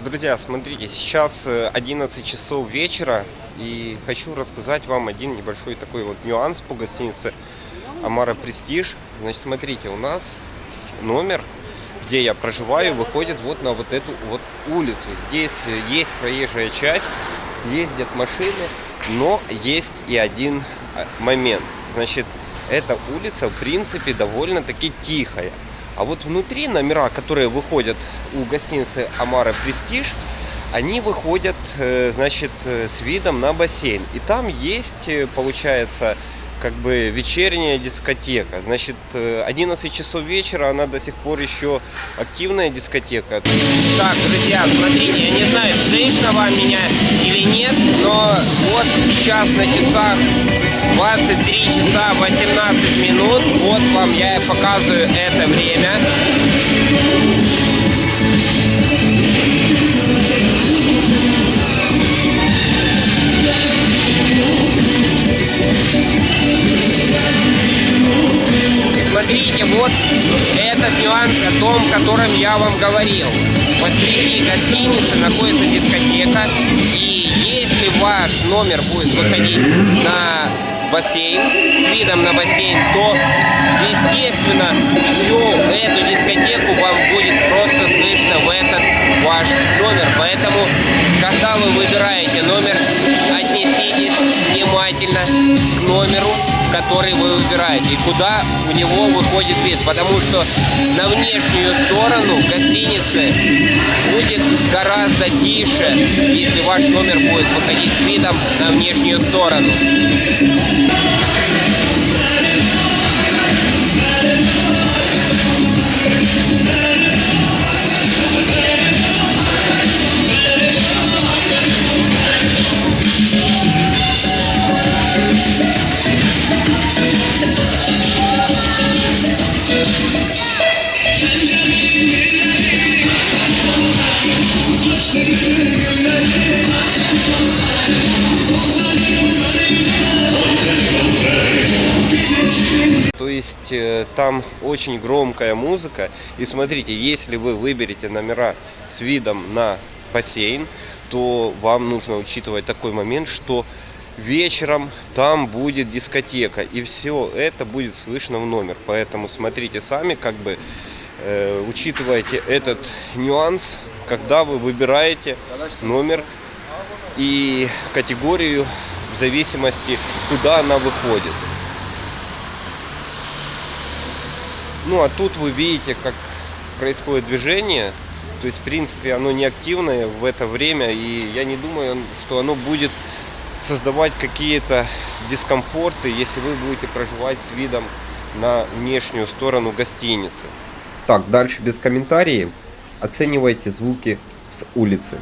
Друзья, смотрите, сейчас 11 э, часов вечера и хочу рассказать вам один небольшой такой вот нюанс по гостинице Амара Престиж. Значит, смотрите, у нас номер, где я проживаю, выходит вот на вот эту вот улицу. Здесь э, есть проезжая часть, ездят машины, но есть и один э, момент. Значит, эта улица в принципе довольно-таки тихая. А вот внутри номера, которые выходят у гостиницы Амара Престиж, они выходят, э, значит, э, с видом на бассейн. И там есть, э, получается, как бы вечерняя дискотека. Значит, 11 часов вечера, она до сих пор еще активная дискотека. Так, друзья, смотрите, я не знаю, слышно вам меня или нет, но вот сейчас на часах 23 часа 18 минут. Вам я показываю это время. смотрите, вот этот нюанс о том, о котором я вам говорил. Посреди гостиницы находится дискотека, и если ваш номер будет выходить на бассейн, с видом на бассейн, то, естественно, всю эту дискотеку вам будет просто слышно в этот ваш номер. Поэтому, когда вы выбираете номер, отнеситесь внимательно к номеру, который вы выбираете и куда у него выходит вид. Потому что на внешнюю сторону гостиницы будет гораздо тише, если ваш номер будет выходить с видом на внешнюю сторону. То есть э, там очень громкая музыка. И смотрите, если вы выберете номера с видом на бассейн, то вам нужно учитывать такой момент, что вечером там будет дискотека. И все это будет слышно в номер. Поэтому смотрите сами, как бы э, учитывайте этот нюанс, когда вы выбираете номер и категорию в зависимости, куда она выходит. Ну а тут вы видите, как происходит движение. То есть, в принципе, оно не активное в это время. И я не думаю, что оно будет создавать какие-то дискомфорты, если вы будете проживать с видом на внешнюю сторону гостиницы. Так, дальше без комментариев. Оценивайте звуки с улицы.